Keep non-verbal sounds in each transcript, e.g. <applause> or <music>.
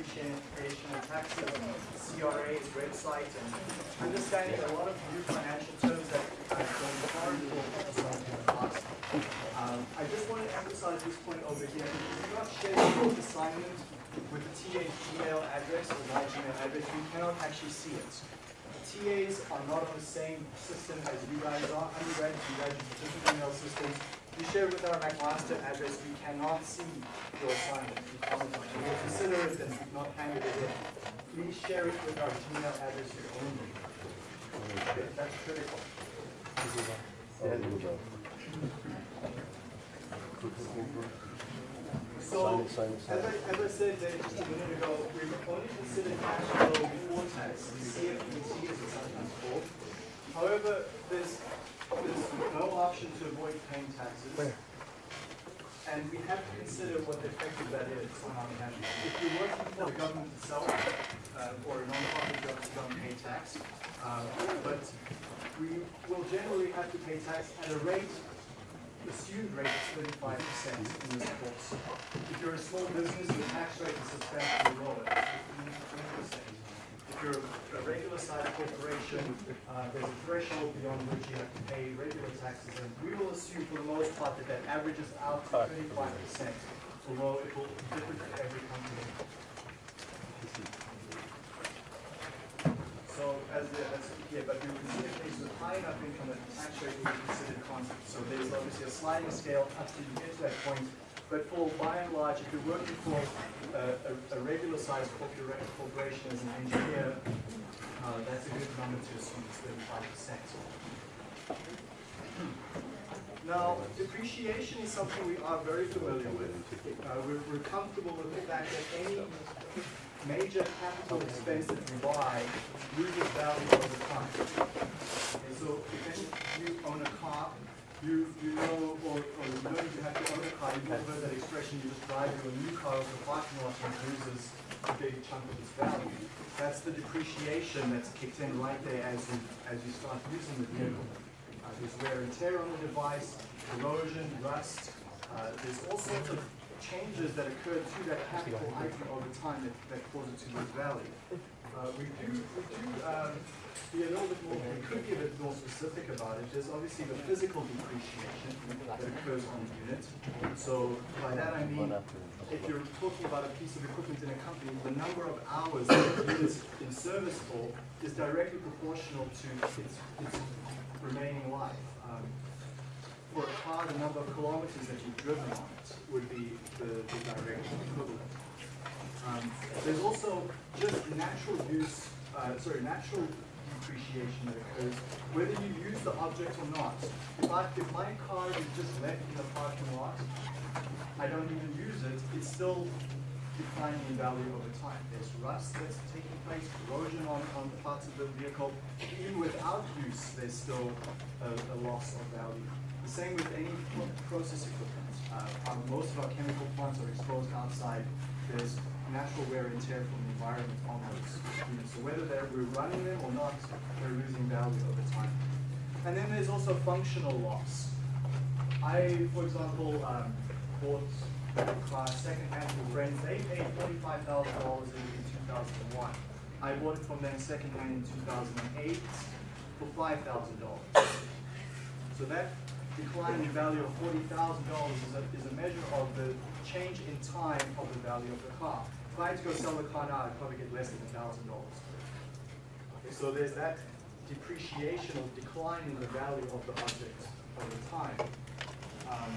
And Taxes, CRA's website, and understanding a lot of new financial terms that past. Um, I just want to emphasize this point over here. If you do not share your assignment with the TA email address or my Gmail address, you cannot actually see it. TAs are not on the same system as you guys are. Undergraduates, you guys use different email systems. You share with our McMaster address, we cannot see your assignment. We comment on it. Consider it and we've not handed it in. Please share it with our Gmail address only. That's critical. So, as I, as I said just a minute ago, we've only considered cash flow before tax, CFBT as it's sometimes called. However, there's, there's no option to avoid paying taxes. And we have to consider what the effect of that is on our. If you're working for the government itself, uh, or a non-profit you don't pay tax. Uh, But we will generally have to pay tax at a rate assumed rate is thirty-five percent in this course. If you're a small business, the tax rate is substantially lower, fifteen percent. If you're a regular sized corporation, uh, there's a threshold beyond which you have to pay regular taxes, and we will assume for the most part that that averages out to thirty-five percent, although it will differ for every company. So as, the- as, yeah, but we would consider cases with high enough income that the tax rate will be considered constant. So there's obviously a sliding scale up till you get to that point. But for by and large, if you're working for a, a, a regular sized corpora- corporation as an engineer, uh, that's a good number to assume thirty-five percent. Now, depreciation is something we are very familiar with. Uh, we're, we're comfortable with the fact that any major capital expense that you buy loses value over time. Okay, so if you own a car, you, you know, or, or you know you have to own a car, you've heard that expression, you just drive your new car over the parking lot and loses a big chunk of its value. That's the depreciation that's kicked in right there as you, as you start using the vehicle. Uh, there's wear and tear on the device, corrosion, rust, uh, there's all sorts of changes that occur to that capital item over time that, that cause it to lose value. Uh, we do, we do, um, be a little bit more, we could give it more specific about it. There's obviously the physical depreciation that occurs on the unit. So by that I mean, if you're talking about a piece of equipment in a company, the number of hours that the is in service for is directly proportional to its, its remaining life. Um, for a car, the number of kilometers that you've driven on it would be the, the direct equivalent. Um, there's also just natural use, uh, sorry, natural depreciation that occurs whether you use the object or not. If I, if my car is just left in the parking lot, I don't even use it, it's still declining in value over time. There's rust that's taking place, erosion on, on parts of the vehicle. Even without use, there's still a, a loss of value. The same with any pro- process equipment. Uh, our- most of our chemical plants are exposed outside. There's natural wear and tear from environment on those. So whether they're, we're running them or not, they're losing value over time. And then there's also functional loss. I, for example, um, bought a car secondhand from friends. They paid forty-five thousand dollars in, in two thousand and one. I bought it from them secondhand in two thousand and eight for five thousand dollars. So that decline in value of forty thousand dollars is a, is a measure of the change in time of the value of the car. If I had to go sell the car now, I'd probably get less than thousand dollars. Okay, so there's that depreciation or decline in the value of the object over time, um,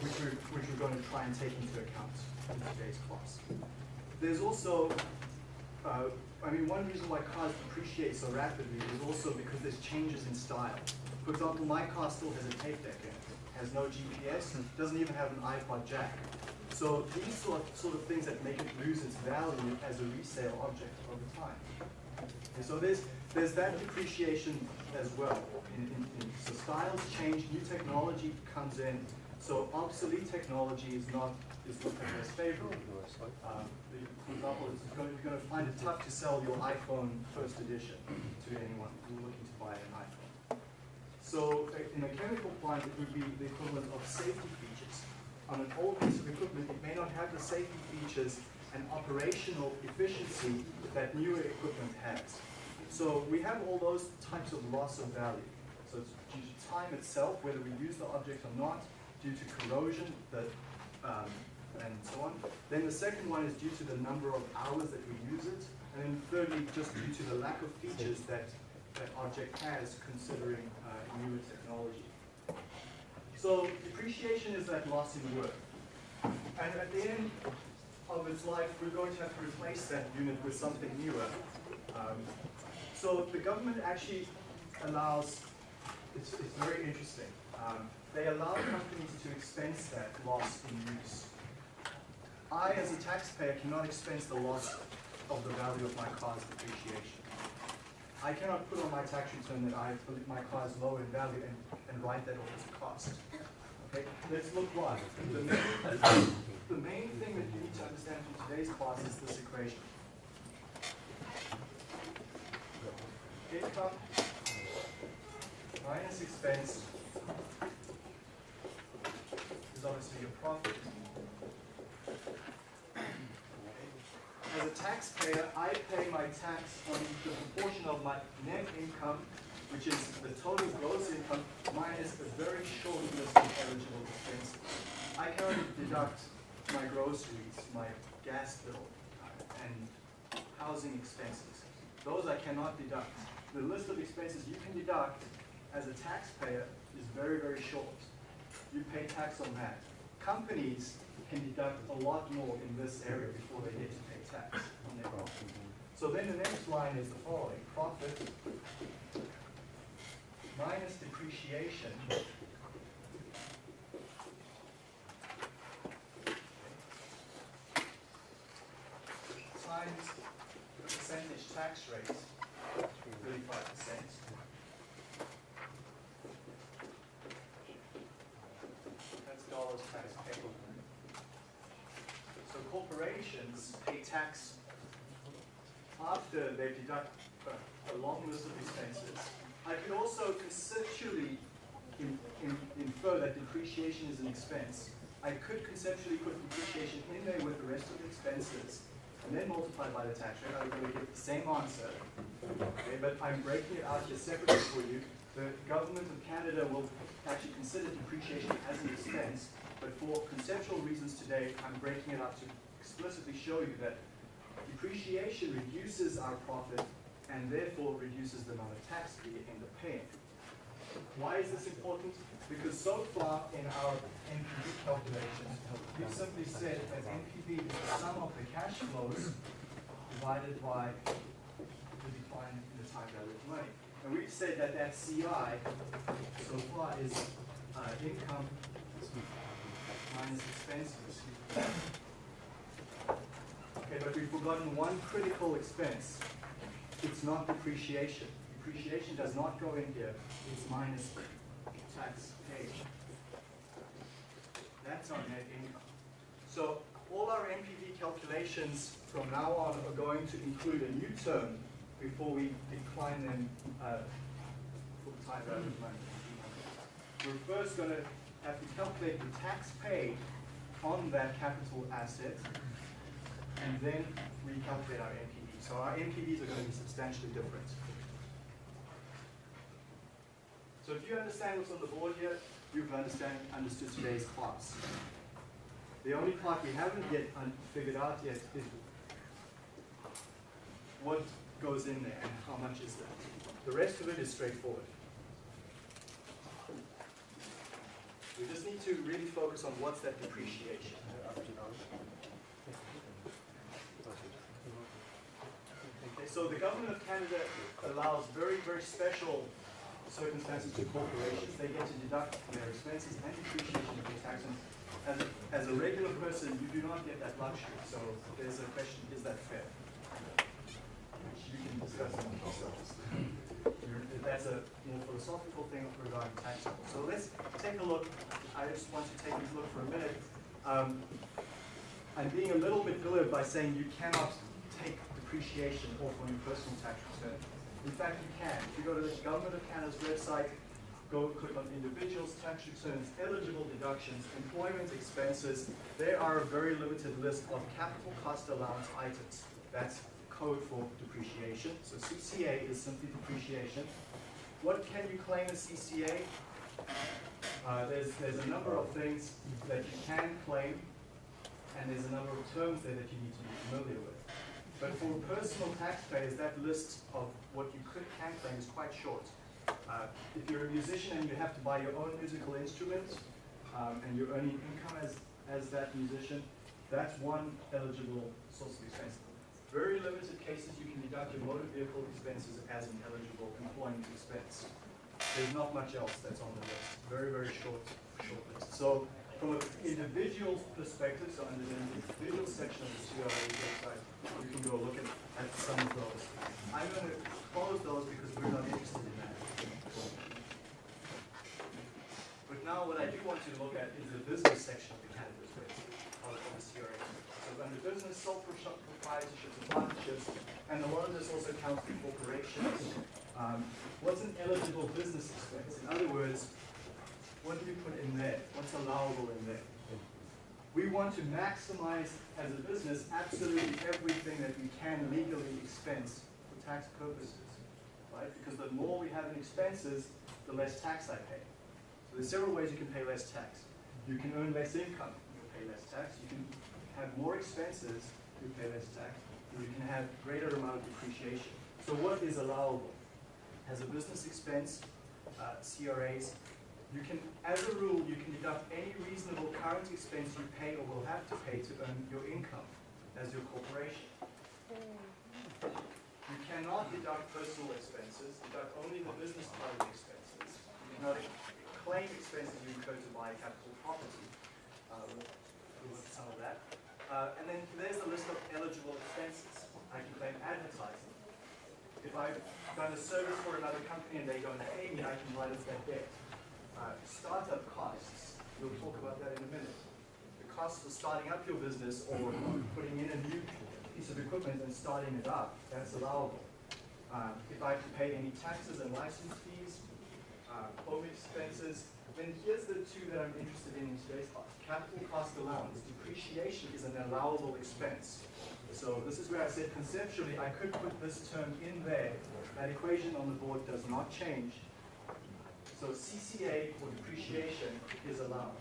which we're, which we're going to try and take into account in today's class. There's also, uh, I mean, one reason why cars depreciate so rapidly is also because there's changes in style. For example, my car still has a tape deck in it, has no GPS, doesn't even have an iPod jack. So these sort of, sort of things that make it lose its value as a resale object over time. And so there's, there's that depreciation as well. In, in, in, so styles change, new technology comes in. So obsolete technology is not is looked as favorable. Um, for example, it's going, you're going to find it tough to sell your iPhone first edition to anyone who's looking to buy an iPhone. So uh, in a chemical plant, it would be the equivalent of safety features. On an old piece of equipment, it may not have the safety features and operational efficiency that newer equipment has. So we have all those types of loss of value. So it's due to time itself, whether we use the object or not, due to corrosion, that, um, and so on. Then the second one is due to the number of hours that we use it. And then thirdly, just due to the lack of features that that object has considering uh, newer technology. So depreciation is that loss in work. And at the end of its life, we're going to have to replace that unit with something newer. Um, so the government actually allows, it's, it's very interesting, um, they allow companies to expense that loss in use. I, as a taxpayer, cannot expense the loss of the value of my car's depreciation. I cannot put on my tax return that I believe my car is low in value and, and write that off as a cost. Okay, let's look why. The main, the main thing that you need to understand from today's class is this equation. Income minus expense is obviously your profit. A taxpayer, I pay my tax on the proportion of my net income, which is the total gross income minus a very short list of eligible expenses. I can only deduct my groceries, my gas bill, uh, and housing expenses. Those I cannot deduct. The list of expenses you can deduct as a taxpayer is very, very short. You pay tax on that. Companies can deduct a lot more in this area before they get to pay on. So then the next line is the following, profit minus depreciation times the percentage tax rate, thirty-five percent. That's dollars tax paid. So corporations pay tax after they deduct a, long list of expenses. I could also conceptually in, in, infer that depreciation is an expense. I could conceptually put depreciation in there with the rest of the expenses and then multiply by the tax rate. I would get the same answer. Okay, but I'm breaking it out here separately for you. The government of Canada will actually consider depreciation as an expense, but for conceptual reasons today, I'm breaking it out to explicitly show you that depreciation reduces our profit and therefore reduces the amount of tax we end up paying. Why is this important? Because so far in our NPV calculations, we've simply said that NPV is the sum of the cash flows divided by the decline in the time value of money. And we've said that that CI so far is uh, income minus expenses. Okay, but we've forgotten one critical expense. It's not depreciation. Depreciation does not go in here. It's minus tax paid. That's our net income. So all our NPV calculations from now on are going to include a new term before we decline them uh, for the time value of money. We're first going to have to calculate the tax paid on that capital asset and then recalculate our NPV. So our NPVs are going to be substantially different. So if you understand what's on the board here, you've understand, understood today's class. The only part we haven't yet figured out yet is what goes in there and how much is that. The rest of it is straightforward. We just need to really focus on what's that depreciation. Okay, so the government of Canada allows very, very special circumstances to corporations. They get to deduct their expenses and depreciation of their tax. And as a, as a regular person, you do not get that luxury. So there's a question, is that fair? Which you can discuss among yourselves. That's a more philosophical thing regarding tax. So let's take a look. I just want to take a look for a minute. Um, I'm being a little bit glib by saying you cannot take depreciation off on your personal tax return. In fact, you can. If you go to the Government of Canada's website, go click on individuals, tax returns, eligible deductions, employment expenses. There are a very limited list of capital cost allowance items. That's code for depreciation. So CCA is simply depreciation. What can you claim as CCA? Uh, there's, there's a number of things that you can claim, and there's a number of terms there that you need to be familiar with. But for personal taxpayers, that list of what you could can claim is quite short. Uh, if you're a musician and you have to buy your own musical instrument, um, and you're earning income as, as that musician, that's one eligible source of expense. Very limited cases you can deduct your motor vehicle expenses as an eligible employment expense. There's not much else that's on the list. Very, very short, short list. So from an individual perspective, so under the individual section of the CRA website, you can go look at, at some of those. I'm going to close those because we're not interested in that. But now what I do want you to look at is the business section of the cannabis of of the CRA. So under business, sole pro- proprietorships and partnerships, and a lot of this also counts for corporations. Um, what's an eligible business expense? In other words, what do you put in there? What's allowable in there? We want to maximize, as a business, absolutely everything that we can legally expense for tax purposes, right? Because the more we have in expenses, the less tax I pay. So there's several ways you can pay less tax. You can earn less income, you pay less tax. You can have more expenses, you pay less tax. You can have greater amount of depreciation. So what is allowable? As a business expense, uh, CRAs, you can, as a rule, you can deduct any reasonable current expense you pay or will have to pay to earn your income as your corporation. You cannot deduct personal expenses, deduct only the business part of the expenses. You cannot claim expenses you incur to buy capital property. Uh, we'll look at some of that. Uh, and then there's a list of eligible expenses. I can claim advertising. If I've done a service for another company and they don't pay me, I can write off that debt. Uh, startup costs, we'll talk about that in a minute. The costs of starting up your business or putting in a new piece of equipment and starting it up, that's allowable. Um, if I have to pay any taxes and license fees, uh, home expenses, then here's the two that I'm interested in in today's class. Capital cost allowance, depreciation is an allowable expense. So this is where I said conceptually I could put this term in there. That equation on the board does not change. So CCA for depreciation is allowed.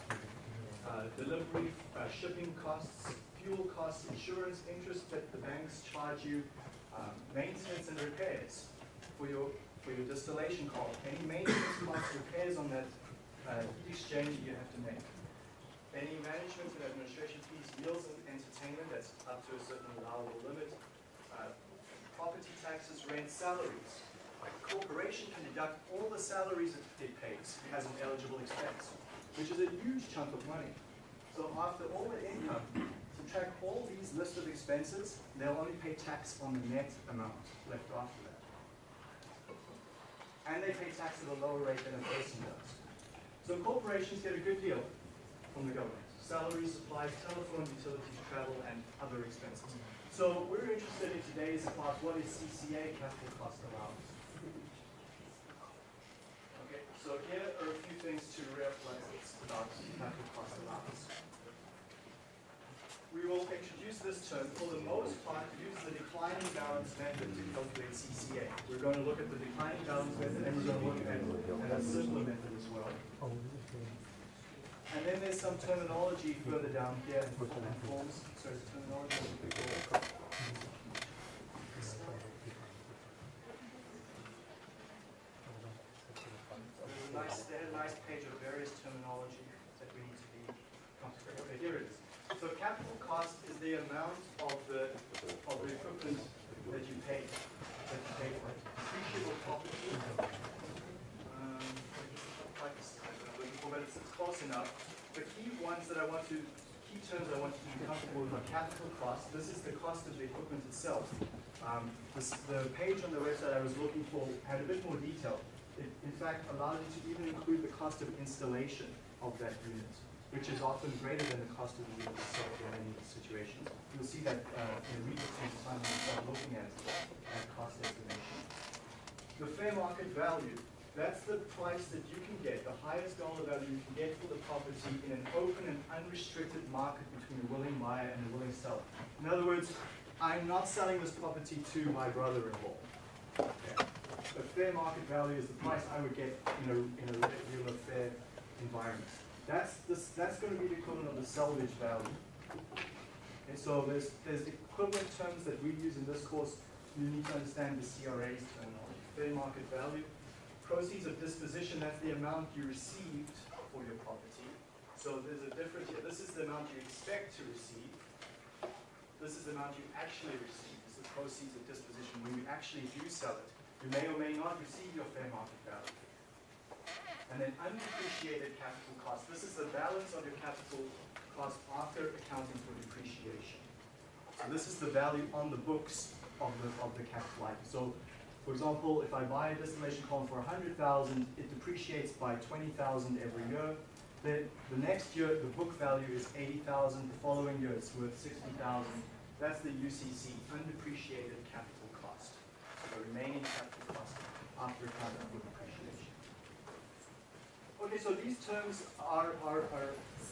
Uh, delivery, uh, shipping costs, fuel costs, insurance, interest that the banks charge you, um, maintenance and repairs for your for your distillation column. Any maintenance costs, repairs on that uh, heat exchange you have to make. Any management and administration fees, meals and entertainment, that's up to a certain allowable limit. Uh, property taxes, rent, salaries. A corporation can deduct all the salaries it pays as an eligible expense, which is a huge chunk of money. So after all the income, subtract all these list of expenses, they'll only pay tax on the net amount left after that. And they pay tax at a lower rate than a person does. So corporations get a good deal from the government. Salaries, supplies, telephone, utilities, travel, and other expenses. So we're interested in today's class, what is CCA, capital cost allowance? So here are a few things to realize about capital cost allowance. We will introduce this term, for the most part, use the declining balance method to calculate CCA. We're going to look at the declining balance method, and we're going to look at, at a simpler method as well. And then there's some terminology further down here, forms, sorry, terminology. will be called. There's a nice, they had a nice page of various terminology that we need to be comfortable. Okay, here it is. So capital cost is the amount of the, of the equipment that you pay, that you pay for. Depreciable property. Um, but it's it's close enough. The key ones that I want to, key terms I want you to be comfortable with are capital cost. This is the cost of the equipment itself. Um, this, the page on the website I was looking for had a bit more detail. It, in fact, allowed you to even include the cost of installation of that unit, which is often greater than the cost of the unit itself in many situations. You'll see that uh, in read between time when you start looking at, at cost estimation. The fair market value. That's the price that you can get, the highest dollar value you can get for the property in an open and unrestricted market between a willing buyer and a willing seller. In other words, I'm not selling this property to my brother-in-law. Okay. The fair market value is the price I would get in a, in a regular fair environment. That's, this, that's gonna be the equivalent of the salvage value. And so there's, there's equivalent terms that we use in this course. You need to understand the CRA's terminology. Fair market value, proceeds of disposition, that's the amount you received for your property. So there's a difference here. This is the amount you expect to receive. This is the amount you actually receive. This is the proceeds of disposition when you actually do sell it. You may or may not receive your fair market value. And then undepreciated capital cost. This is the balance of your capital cost after accounting for depreciation. So this is the value on the books of the, of the capital item. So for example, if I buy a distillation column for 100,000, it depreciates by 20,000 every year. Then the next year, the book value is 80,000. The following year, it's worth 60,000. That's the UCC, undepreciated capital cost. So the remaining capital cost after accounting. Okay, so these terms are, are, are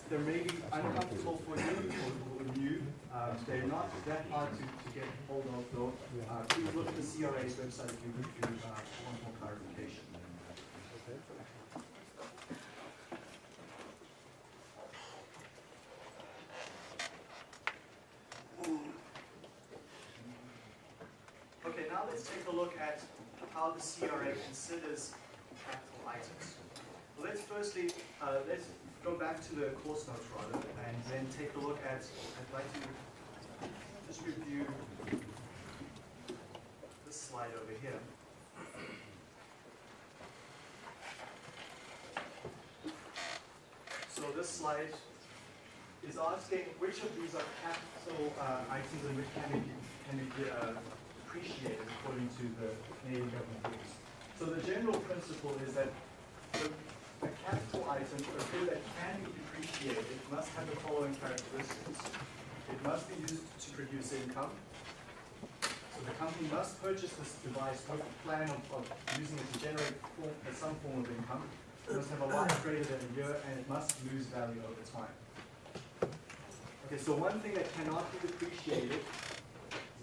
they may be uncomfortable for you or, new. Uh, they're not that hard to, to get hold of though. Uh, please look at the CRA's website if you, if you uh, want more clarification. Okay, now let's take a look at how the CRA considers capital items. Let's firstly, uh, let's go back to the course notes rather, and then take a look at, I'd like to just review this slide over here. So this slide is asking which of these are capital uh, items and which can be, can be uh, depreciated according to the Canadian government rules. So the general principle is that the capital item, a good that can be depreciated, must have the following characteristics. It must be used to produce income. So the company must purchase this device with a plan of, of using it to generate form, uh, some form of income. It must have a life greater than a year, and it must lose value over time. Okay, so one thing that cannot be depreciated,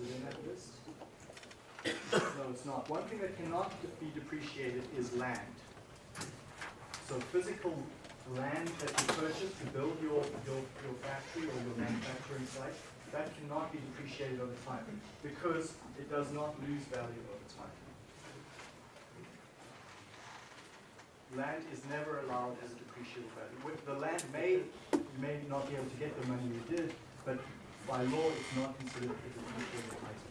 is it in that list? No, it's not. One thing that cannot be depreciated is land. So physical land that you purchase to build your, your, your factory or your manufacturing site, that cannot be depreciated over time because it does not lose value over time. Land is never allowed as a depreciable value. The land may, may not be able to get the money you did, but by law it's not considered a depreciable item.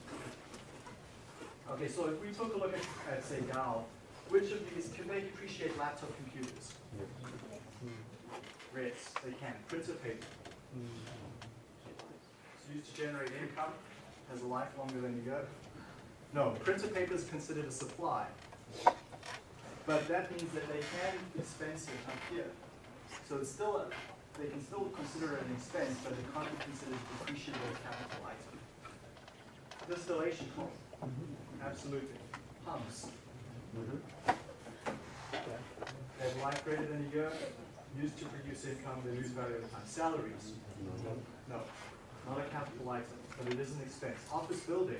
Okay, so if we took a look at, at say Dow, which of these, can they depreciate laptop computers? Hmm. Yes, they can. Printer paper. Hmm. It's used to generate income, has a life longer than a year. No, printer paper is considered a supply. But that means that they can expense it up here. So it's still a, they can still consider it an expense, but it can't be considered a depreciable capital item. Distillation column. Mm-hmm. Absolutely. Pumps. Mm-hmm. They have life greater than a year, used to produce income, they lose value over time. Salaries? Mm-hmm. No, not a capital item, but it is an expense. Office building?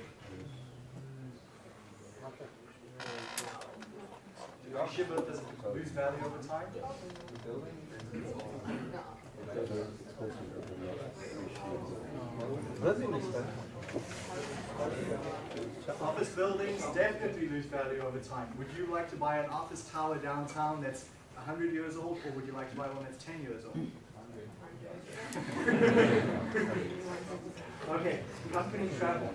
Depreciable, does it lose value over time? Office buildings definitely lose value over time. Would you like to buy an office tower downtown that's 100 years old, or would you like to buy one that's 10 years old? <laughs> okay, company travel.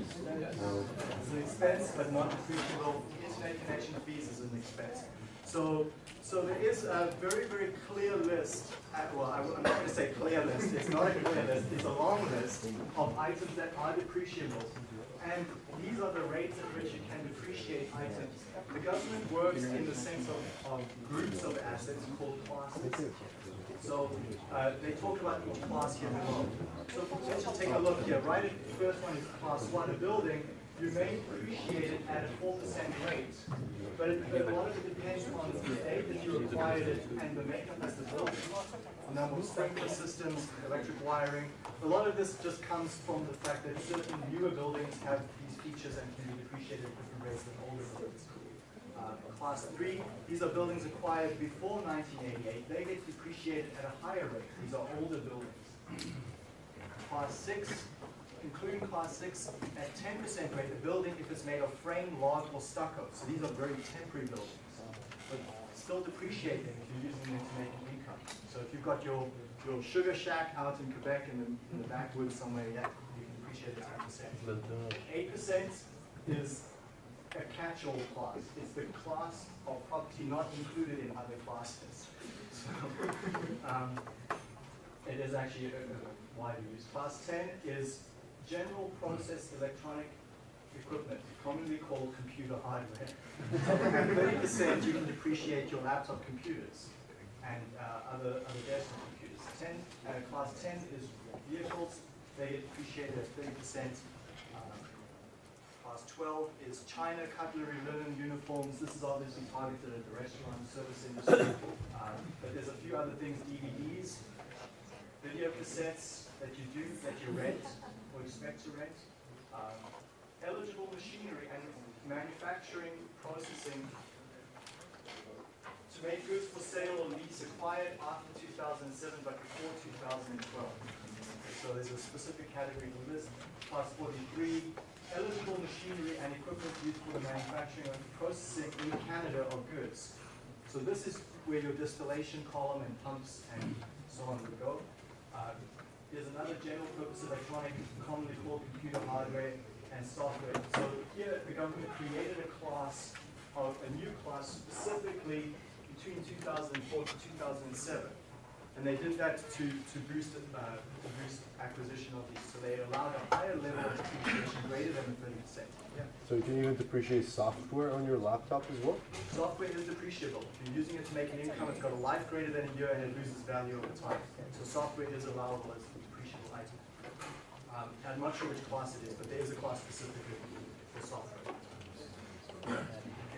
It's an expense, but not depreciable. Internet connection fees is an expense. So, so there is a very, very clear list. At, well, I, am not going to say clear list. It's not a clear list. It's a long list of items that are depreciable. And these are the rates at which you can depreciate items. The government works in the sense of, of groups of assets called classes. So uh, they talk about each class here below. So let's just take a look here. Right, the first one is class one, a building. you may depreciate it at a four percent rate, but it, a lot of it depends on the date that you acquired it and the makeup of the building. Number of sprinkler systems, electric wiring, a lot of this just comes from the fact that certain newer buildings have these features and can be depreciated at different rates than older buildings. Uh, Class three, these are buildings acquired before nineteen eighty-eight, they get depreciated at a higher rate, these are older buildings. Class six, including class six, at ten percent rate, the building, if it's made of frame, log, or stucco, so these are very temporary buildings. But still depreciating if you're using them to make income. So if you've got your, your sugar shack out in Quebec in the, in the backwoods somewhere, yeah, you can depreciate it ten percent. Eight percent is a catch-all class. It's the class of property not included in other classes. So, <laughs> um, it is actually a, a widely used. Class ten is general process electronic equipment, commonly called computer hardware. <laughs> At thirty percent, you can depreciate your laptop computers and uh, other, other desktop computers. Ten, uh, class ten is vehicles, they get depreciated at thirty percent. Um, Class twelve is China, cutlery, linen, uniforms, this is obviously targeted at the restaurant service industry. Um, But there's a few other things, DVDs, video cassettes that you do, that you rent or expect to rent. Um, Eligible machinery and manufacturing, processing to make goods for sale or lease acquired after two thousand and seven but before two thousand and twelve. So there's a specific category this, class forty-three, eligible machinery and equipment used for the manufacturing and processing in Canada of goods. So this is where your distillation column and pumps and so on would go. Uh, There's another general purpose electronic, commonly called computer hardware and software. So here, the government created a class of, a new class specifically between two thousand and four to two thousand and seven. And they did that to, to boost, uh, to boost acquisition of these, so they allowed a higher level of depreciation greater than the thirty percent. Yeah. So you can even depreciate software on your laptop as well? Software is depreciable. If you're using it to make an income, it's got a life greater than a year and it loses value over time. So software is allowable as a depreciable item. Um, I'm not sure which class it is, but there is a class specifically for software. Okay,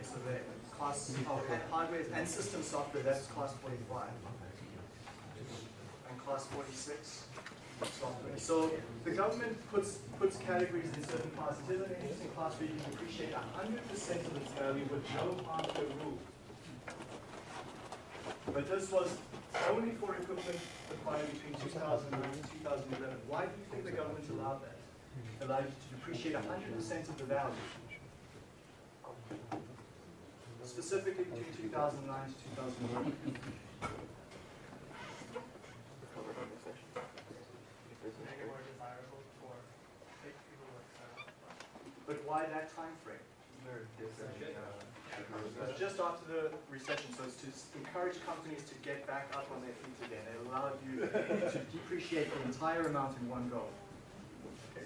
so class of hardware and system software, that's class forty-five. And class forty-six, software. So the government puts, puts categories in certain classes. Here's an interesting class where you can depreciate hundred percent of its value with no half-year rule. But this was only for equipment acquired between two thousand nine and two thousand eleven. Why do you think the government allowed that? Allowed you to depreciate hundred percent of the value? Specifically between two thousand nine to two thousand eleven. But why that time frame? It's just after the recession, so it's to encourage companies to get back up on their feet again. It allowed you to depreciate the entire amount in one go.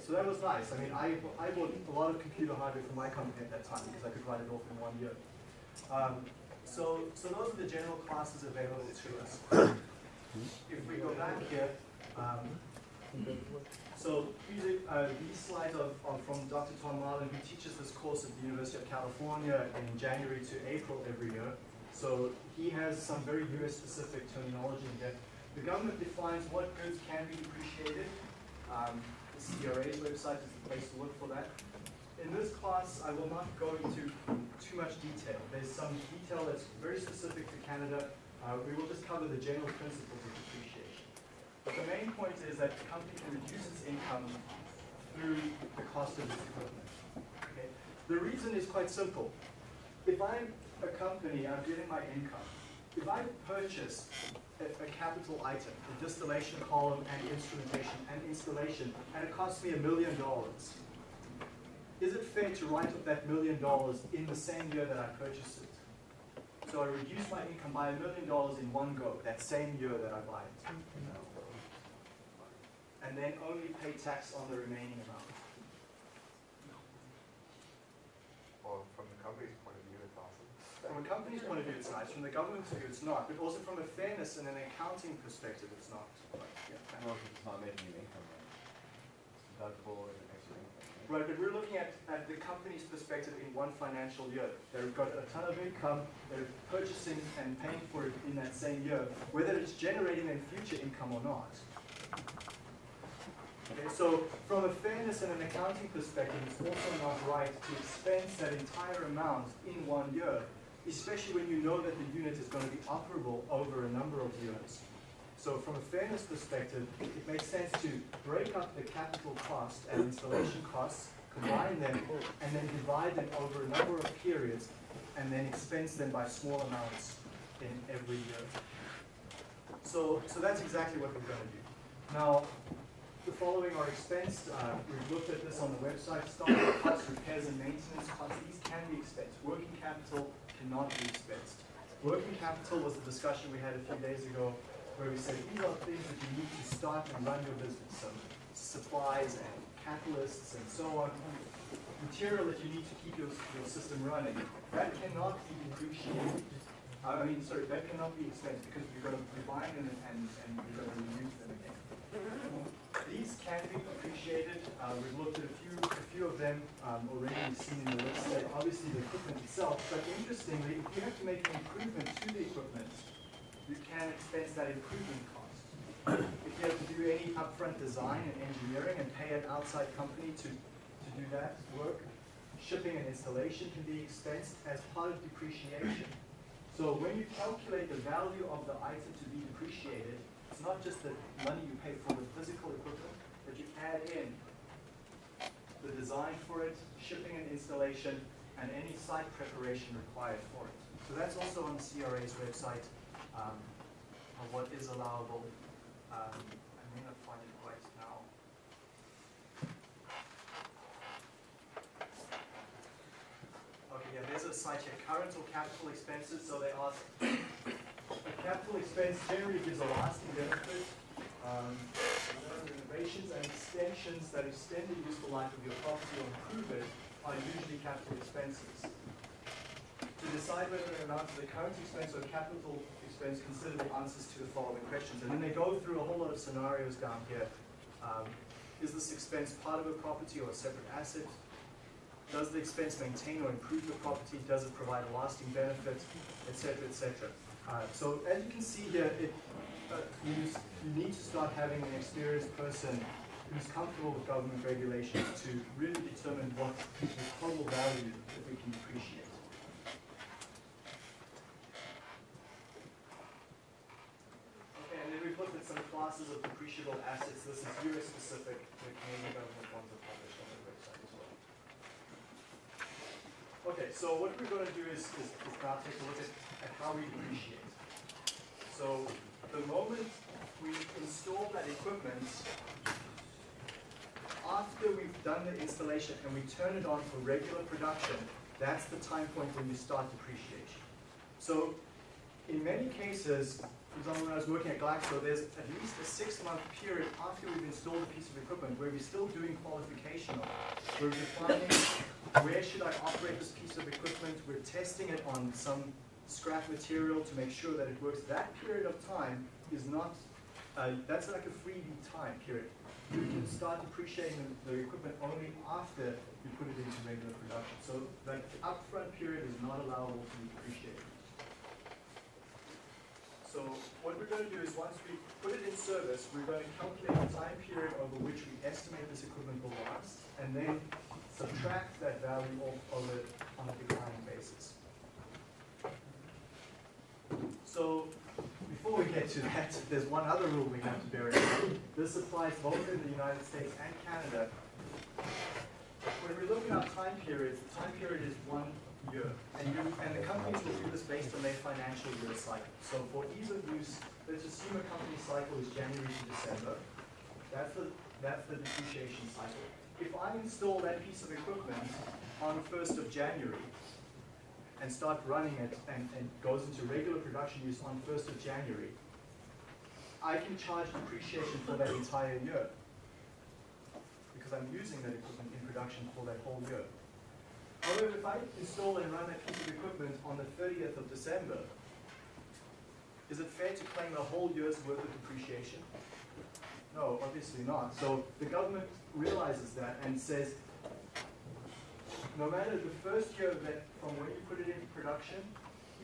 So that was nice. I mean, I, I bought a lot of computer hardware for my company at that time because I could write it off in one year. Um, so, so those are the general classes available to us. If we go back here, um, so these, uh, these slides are, are from Dr. Tom Marlin, who teaches this course at the University of California in January to April every year. So he has some very US-specific terminology in there. The government defines what goods can be depreciated. Um, the CRA's website is the place to look for that. In this class, I will not go into too much detail. There's some detail that's very specific to Canada. Uh, we will just cover the general principles of depreciation. But the main point is that the company can reduce its income through the cost of its equipment. Okay? The reason is quite simple. If I'm a company, I'm getting my income. If I purchase a, a capital item, a distillation column and instrumentation and installation, and it costs me a million dollars, is it fair to write off that million dollars in the same year that I purchased it? So I reduce my income by a million dollars in one go, that same year that I buy it. And then only pay tax on the remaining amount. Well, from the company's point of view, it's awesome. From a company's point of view, it's nice. From the government's view, it's not. But also from a fairness and an accounting perspective, it's not. But, yeah. Well, it's not making an income, then it's deductible and extra income, right? But we're looking at, at the company's perspective in one financial year. They've got a ton of income, they're purchasing and paying for it in that same year, whether it's generating then future income or not. Okay, so from a fairness and an accounting perspective, it's also not right to expense that entire amount in one year, especially when you know that the unit is going to be operable over a number of years. So from a fairness perspective, it makes sense to break up the capital cost and installation costs, combine them, and then divide them over a number of periods, and then expense them by small amounts in every year. So, so that's exactly what we're going to do. Now, the following are expensed. Uh, we've looked at this on the website. Stock costs, repairs and maintenance costs, these can be expensed. Working capital cannot be expensed. Working capital was the discussion we had a few days ago where we said these are things that you need to start and run your business. So supplies and catalysts and so on. Material that you need to keep your, your system running. That cannot be depreciated. I mean, sorry, that cannot be expensed because you're going to buying them and, and you're going to reuse them again. These can be depreciated. Uh, we've looked at a few, a few of them um, already. Seen in the list. Obviously, the equipment itself. But interestingly, if you have to make an improvement to the equipment, you can expense that improvement cost. If you have to do any upfront design and engineering and pay an outside company to, to do that work, shipping and installation can be expensed as part of depreciation. So when you calculate the value of the item to be depreciated, it's not just the money you pay for the physical equipment, but you add in the design for it, shipping and installation, and any site preparation required for it. So that's also on the CRA's website, um, what is allowable. Um, I may not find it right now. Okay, yeah, there's a site here, current or capital expenses, so they ask, a <coughs> capital expense generally gives a lasting benefit. Um, renovations and extensions that extend the useful life of your property or improve it are usually capital expenses. To decide whether an amount is a current expense or capital expense, consider the answers to the following questions. And then they go through a whole lot of scenarios down here. Um, is this expense part of a property or a separate asset? Does the expense maintain or improve the property? Does it provide a lasting benefit, et cetera, et cetera? Uh, so as you can see here, it, uh, you, you need to start having an experienced person who's comfortable with government regulations to really determine what the total value that we can appreciate. Okay, and then we've looked at some classes of depreciable assets. This is US specific. The Canadian government ones are published on their website as well. Okay, so what we're going to do is, is, is now take a look at, at how we depreciate. So the moment we install that equipment, after we've done the installation and we turn it on for regular production, that's the time point when you start depreciation. So in many cases, for example, when I was working at Glaxo, there's at least a six-month period after we've installed a piece of equipment where we're still doing qualification of it. We're defining where should I operate this piece of equipment, we're testing it on some scrap material to make sure that it works. That period of time is not, uh, that's like a freebie time period. You can start depreciating the, the equipment only after you put it into regular production. So that upfront period is not allowable to be depreciated. So what we're going to do is once we put it in service, we're going to calculate the time period over which we estimate this equipment will last, and then subtract that value off of it on a declining basis. So before we get to that, there's one other rule we have to bear in mind. This applies both in the United States and Canada. When we look at our time periods, the time period is one year. And, you, and the companies will do this based on their financial year cycle. So for ease of use, let's assume a company cycle is January to December. That's the, that's the depreciation cycle. If I install that piece of equipment on the 1st of January, and start running it and, and goes into regular production use on 1st of January, I can charge depreciation for that entire year because I'm using that equipment in production for that whole year. However, if I install and run that piece of equipment on the 30th of December, is it fair to claim a whole year's worth of depreciation? No, obviously not. So the government realizes that and says, no matter the first year that, from when you put it into production,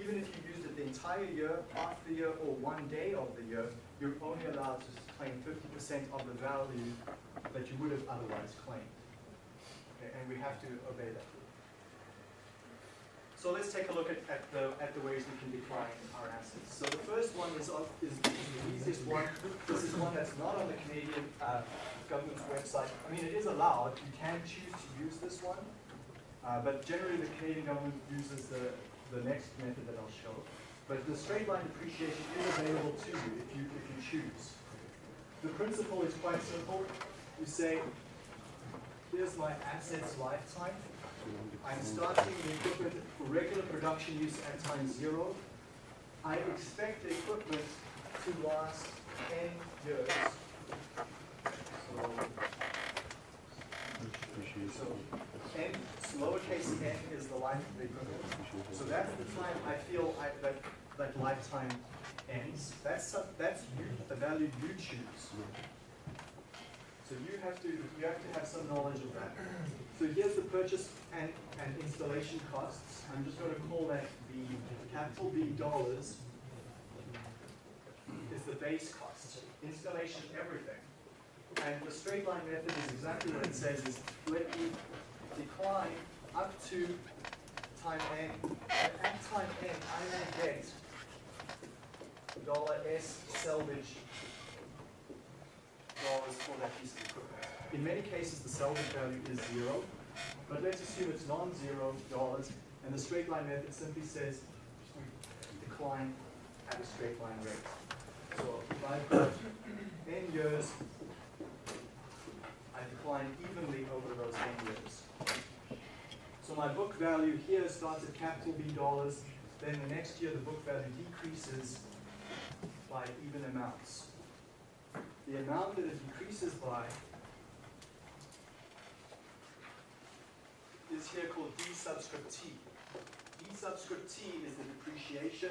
even if you used it the entire year, half the year, or one day of the year, you're only allowed to claim fifty percent of the value that you would have otherwise claimed. Okay, and we have to obey that. So let's take a look at, at the, at the ways we can decline our assets. So the first one is, is the easiest one. This is one that's not on the Canadian, uh, government's website. I mean, it is allowed, you can choose to use this one. Uh, but generally, the Canadian government uses the, the next method that I'll show. But the straight line depreciation is available to you if you, if you choose. The principle is quite simple. You say, here's my assets lifetime. I'm starting the equipment for regular production use at time zero. I expect the equipment to last ten years. So, so n, lowercase n is the life of the equipment. So that's the time I feel I, that, that lifetime ends. That's, that's you, the value you choose. So you have to, you have to have some knowledge of that. So here's the purchase and, and installation costs. I'm just gonna call that the capital B dollars is the base cost. Installation, everything. And the straight line method is exactly what it says, is let me decline up to time n. At time n, I will get dollar S salvage for that piece of equipment. In many cases, the salvage value is zero, but let's assume it's non-zero dollars, and the straight line method simply says decline at a straight line rate. So if I've got n years, I decline evenly over those n years. So my book value here starts at capital B dollars, then the next year the book value decreases by even amounts. The amount that it decreases by is here called D subscript T. D subscript T is the depreciation.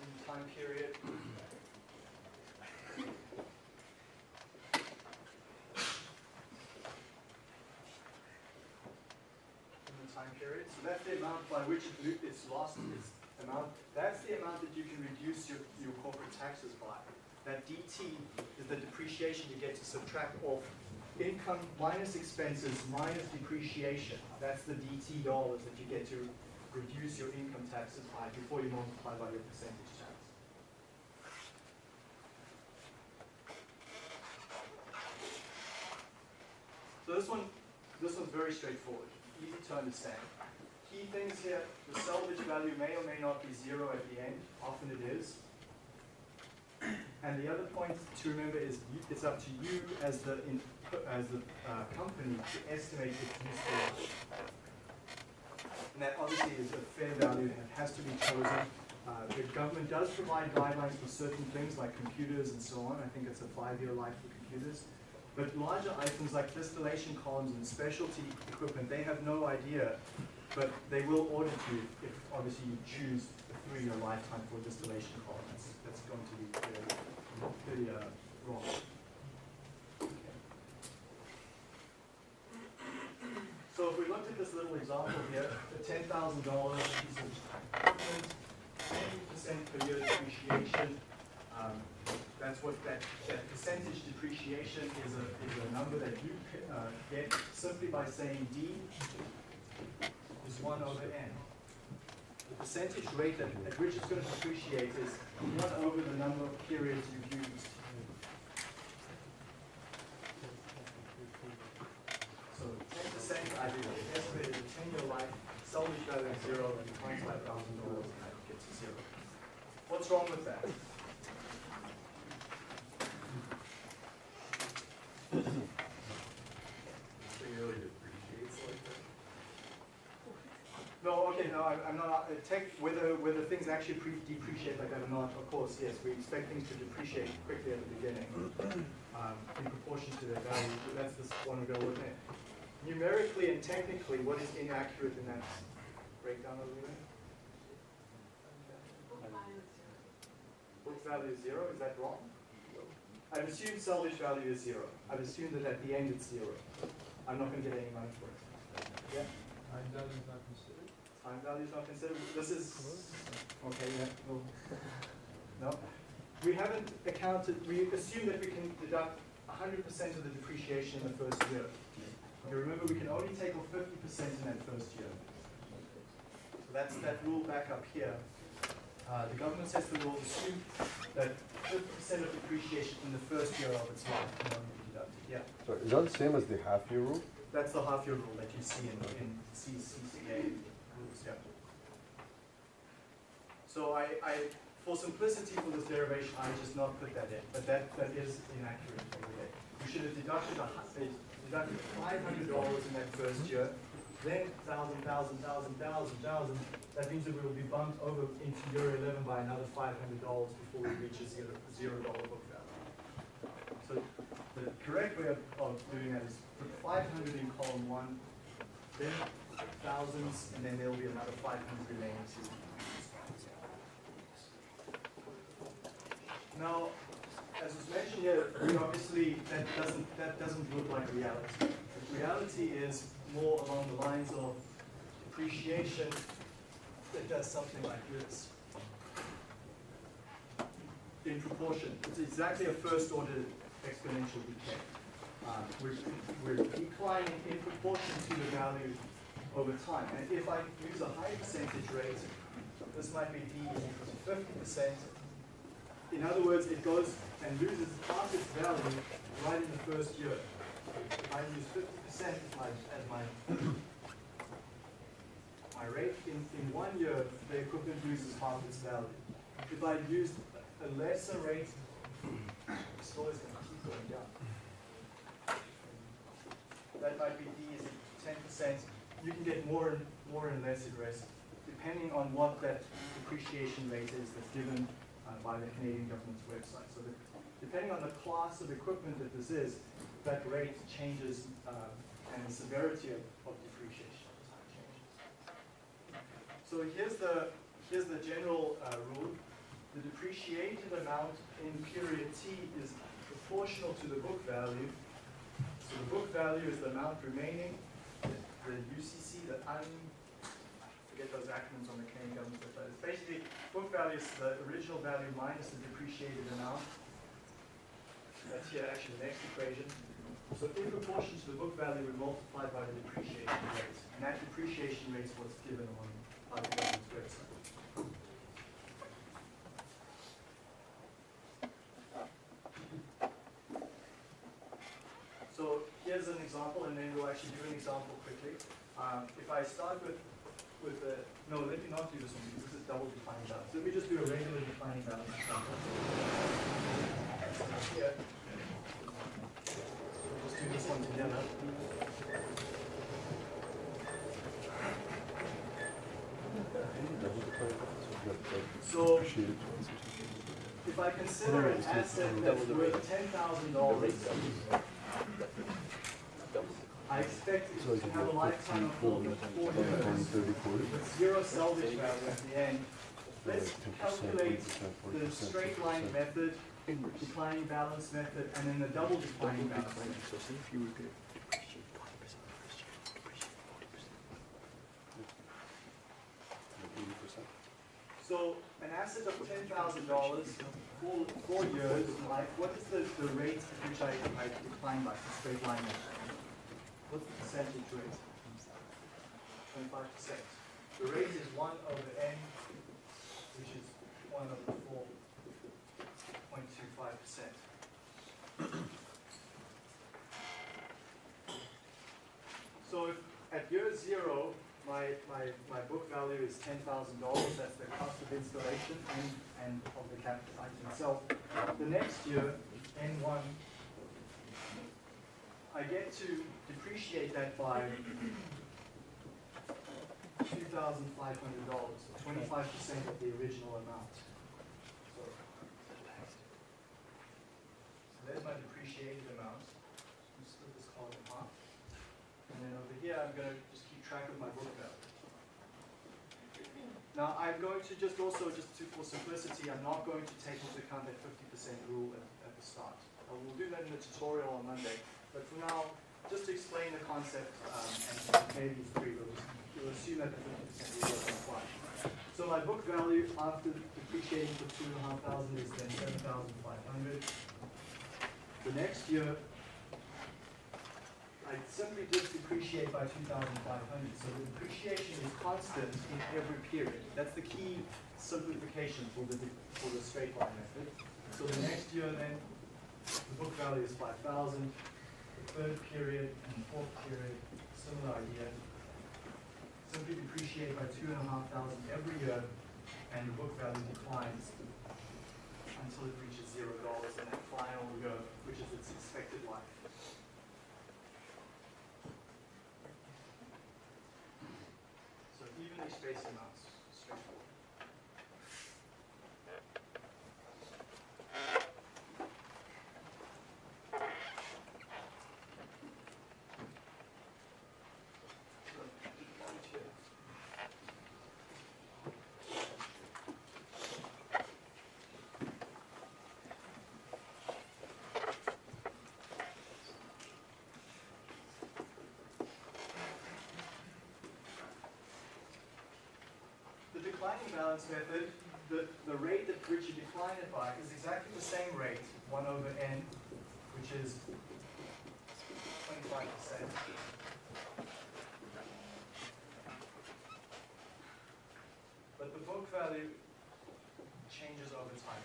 In time period. in the time period. So that's the amount by which it it's lost amount. That's the amount that you can reduce your, your corporate taxes by. That DT is the depreciation you get to subtract off income minus expenses minus depreciation. That's the DT dollars that you get to reduce your income taxes by before you multiply by your percentage tax. So this one, this one's very straightforward, easy to understand. Key things here, the salvage value may or may not be zero at the end, often it is. And the other point to remember is it's up to you as the, in- as the uh, company to estimate its useful. And that obviously is a fair value it has to be chosen. Uh, The government does provide guidelines for certain things like computers and so on. I think it's a five-year life for computers. But larger items like distillation columns and specialty equipment, they have no idea. But they will audit you if obviously you choose a three-year lifetime for distillation column. That's, that's going to be clearly, clearly uh, wrong. So if we looked at this little example here, the ten thousand dollars piece of equipment, ten percent per year depreciation. um, That's what that, that percentage depreciation is a, is a number that you uh, get simply by saying D is one over N. The percentage rate at, at which it's gonna depreciate is one over the number of periods you've used. So ten percent, I did estimated a ten-year life, salvage value of zero, and twenty-five thousand dollars, and that gets to zero. What's wrong with that? No, okay, no, I- I'm not, uh, tech, whether, whether things actually pre- depreciate like that or not, of course, yes, we expect things to depreciate quickly at the beginning, <clears throat> um, in proportion to their value, but that's the one we're gonna look at. Numerically and technically, what is inaccurate in that breakdown over there? Book value is zero, is that wrong? I've assumed salvage value is zero. I've assumed that at the end it's zero. I'm not gonna get any money for it. Yeah, Time value is not considered? Time value is not considered, this is, okay, yeah, no. No, we haven't accounted, we assume that we can deduct hundred percent of the depreciation in the first year. Okay, remember, we can only take off fifty percent in that first year. So that's that rule back up here. Uh, the government says the rule assume that fifty percent of depreciation in the first year of its life can only be deducted, yeah. Sorry, is that the same as the half year rule? That's the half year rule that you see in, in CCCA rules, yeah. So I, I, for simplicity for this derivation, I just not put that in, but that, that is inaccurate. You should have deducted a, uh, deducted five hundred dollars in that first year, then thousand, thousand, thousand, thousand, thousand. That means that we will be bumped over into year eleven by another five hundred dollars before we reach a zero, dollar book value. So the correct way of, of doing that is put five hundred in column one, then thousands, and then there'll be another five hundred remaining to. Now, as was mentioned here, obviously, that doesn't, that doesn't look like reality. Reality is more along the lines of depreciation that does something like this. In proportion, it's exactly a first order exponential decay. We're, we're declining in proportion to the value over time. And if I use a high percentage rate, this might be D equal to fifty percent. In other words, it goes and loses half its value right in the first year. I use fifty percent as my, as my, my rate. In, in one year, the equipment loses half its value. If I used a lesser rate, the store is gonna keep going down. That might be D is ten percent. You can get more and more and less risk, depending on what that depreciation rate is that's given by the Canadian government's website. So depending on the class of equipment that this is, that rate changes uh, and the severity of, of depreciation changes. So here's the, here's the general uh, rule. The depreciated amount in period T is proportional to the book value. So the book value is the amount remaining, the UCC, the un, forget those acronyms on the Canadian government, but it's basically, book value is the original value minus the depreciated amount. That's here actually the next equation. So in proportion to the book value, we multiply by the depreciation rate. And that depreciation rate is what's given on, on the government's website. So here's an example, and then we'll actually do an example quickly. Um, if I start with, with the, no, let me not do this one, because this is double declining balance. Let me just do a regular declining balance example. We'll just do this one together. So if I consider an asset that's worth ten thousand dollars, I expect it to have a lifetime of four, four years with zero salvage value at the end. Let's calculate the straight line method, declining balance method, and then the double declining balance method. So an asset of ten thousand dollars, for four years, life, what is the, the rate at which I, I decline by the straight line method? What's the percentage rate? Twenty-five percent. The rate is one over n, which is one over four point two five percent. So if at year zero, my, my, my book value is ten thousand dollars, that's the cost of installation and, and of the capital item itself. The next year, N one, I get to depreciate that by two thousand five hundred dollars, twenty-five percent of the original amount. So so there's my depreciated amount. Let me split this column in half. And then over here, I'm gonna just keep track of my book value. Now, I'm going to just also, just to, for simplicity, I'm not going to take into account that fifty percent rule at, at the start. Uh, we'll do that in the tutorial on Monday. But for now, just to explain the concept, um, and maybe three, we'll, we'll assume that the fifty percent will work on fine. So my book value after depreciating for two and a half thousand is then seven thousand five hundred. The next year, I simply just depreciate by two thousand five hundred, so the depreciation is constant in every period. That's the key simplification for the, for the straight line method. So the next year then, the book value is five thousand, the third period and fourth period, similar idea. Simply depreciate by two and a half thousand every year, and the book value declines until it reaches zero dollars in that final year, which is its expected life. So spaced amounts, straightforward. So, right here. The declining balance method, the, the rate at which you decline it by is exactly the same rate, one over n, which is twenty-five percent. But the book value changes over time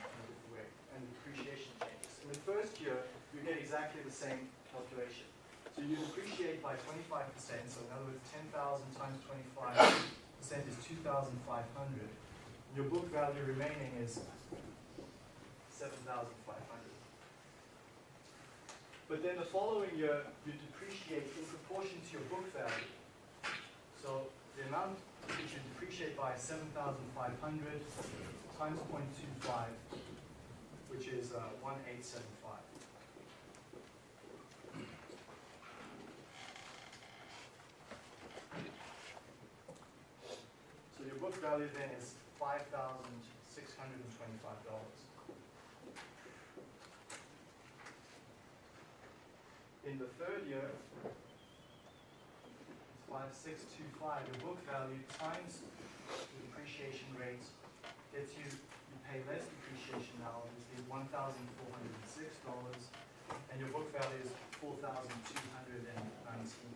and depreciation changes. In the first year, you get exactly the same calculation. So you depreciate by twenty-five percent, so in other words, ten thousand times twenty-five percent is two thousand five hundred. Your book value remaining is seven thousand five hundred. But then the following year, you depreciate in proportion to your book value. So the amount which you depreciate by is seven thousand five hundred times 0.25, which is uh, one eight seven five. value then is $5,625. In the third year, 5625, your book value times the depreciation rate gets you, you pay less depreciation now, which is $1,406, and your book value is $4,219.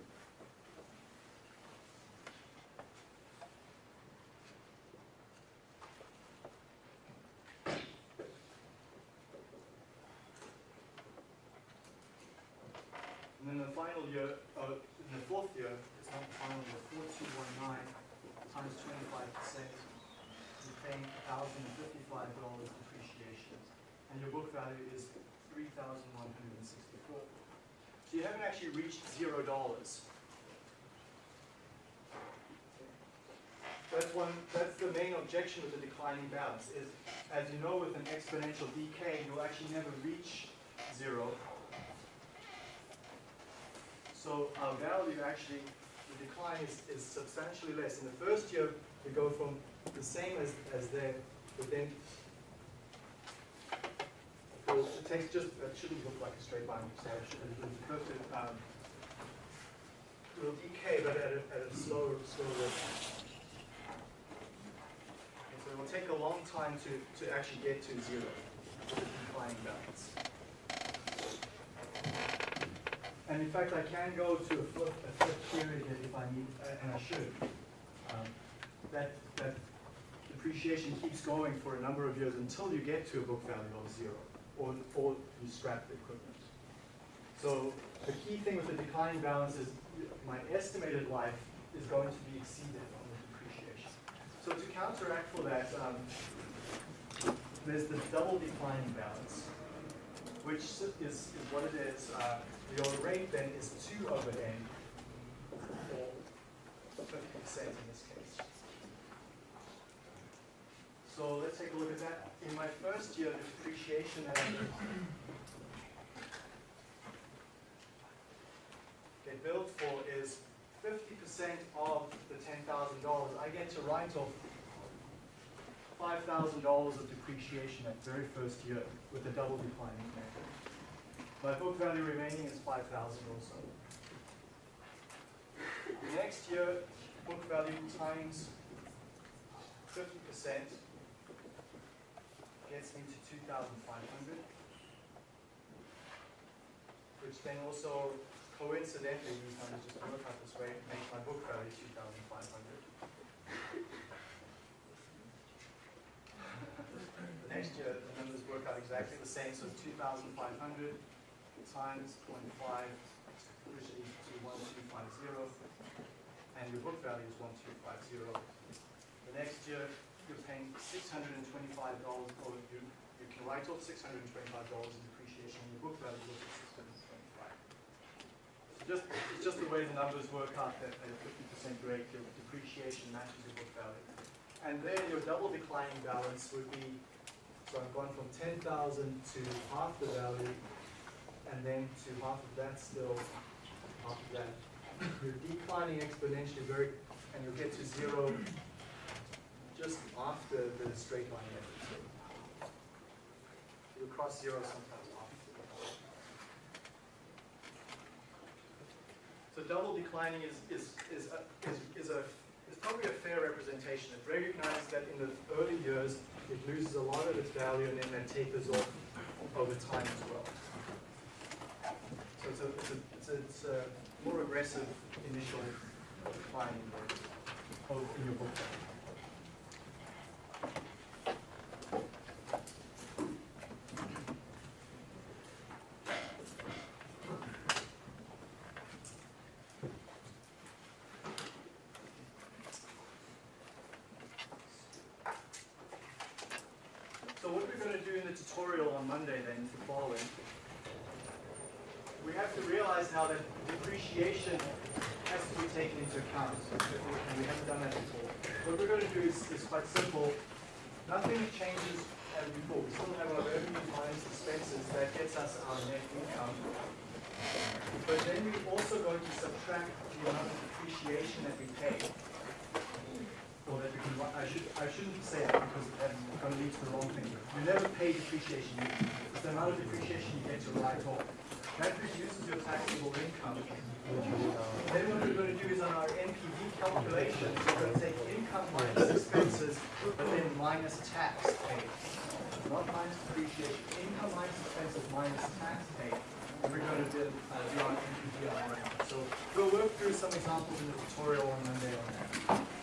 Actually reached zero dollars. That's one, that's the main objection with the declining balance, is as you know with an exponential decay, you'll actually never reach zero. So our value actually, the decline is, is substantially less. In the first year, we go from the same as, as there, but then it takes just, it shouldn't look like a straight line, so it should, go to, um, it'll decay, but at a, at a slower, slower rate. And so it will take a long time to, to actually get to zero with the declining balance. And in fact, I can go to a flip, a period if I need, uh, and I should. Um, That, that depreciation keeps going for a number of years until you get to a book value of zero, or, you scrap the equipment. So the key thing with the declining balance is my estimated life is going to be exceeded on the depreciation. So to counteract for that, um, there's the double declining balance, which is, is what it is. Uh, your rate then is two over n, or fifty percent in this case. So let's take a look at that. In my first year, depreciation get billed for is fifty percent of the ten thousand dollars. I get to write off five thousand dollars of depreciation that very first year with the double declining method. My book value remaining is five thousand or so. Next year, book value times fifty percent gets me to two thousand five hundred. Which then also coincidentally, these numbers just work out this way, makes my book value two thousand five hundred. The next year, the numbers work out exactly the same, so two thousand five hundred times 0.5, which is to one two five zero, and your book value is one two five zero. The next year, paying six hundred and twenty-five dollars, or you, you can write off six hundred and twenty-five dollars in depreciation, and your book value hundred and twenty-five. Just, it's just the way the numbers work out, that at a fifty percent rate, your depreciation matches your book value. And then your double declining balance would be, so I've gone from ten thousand to half the value, and then to half of that still, half of that. You're declining exponentially very, and you'll get to zero just after the straight line method. So You'll cross zero sometimes after. So double declining is, is, is, a- is, is a, is probably a fair representation. It recognizes that in the early years, it loses a lot of its value and then that tapers off over time as well. So it's a, it's a, it's a, it's a more aggressive initial decline in your book. So what we're gonna do in the tutorial on Monday then the following. We have to realize now that depreciation has to be taken into account, and we haven't done that before. What we're gonna do is, is quite simple. Nothing changes as before. We still have our revenue minus expenses, that gets us our net income. But then we're also going to subtract the amount of depreciation that we pay. Or that we can, wri- I should, I shouldn't say that because that's gonna lead to the wrong thing. You never pay depreciation, it's the amount of depreciation you get to write off. That reduces your taxable income. Then what we're gonna do is on our NPV calculation, we're gonna take income minus expenses, but then minus tax paid. Not minus depreciation, income minus expenses minus tax paid. And we're gonna do, uh, do our NPV on that. So we'll work through some examples in the tutorial on Monday on that.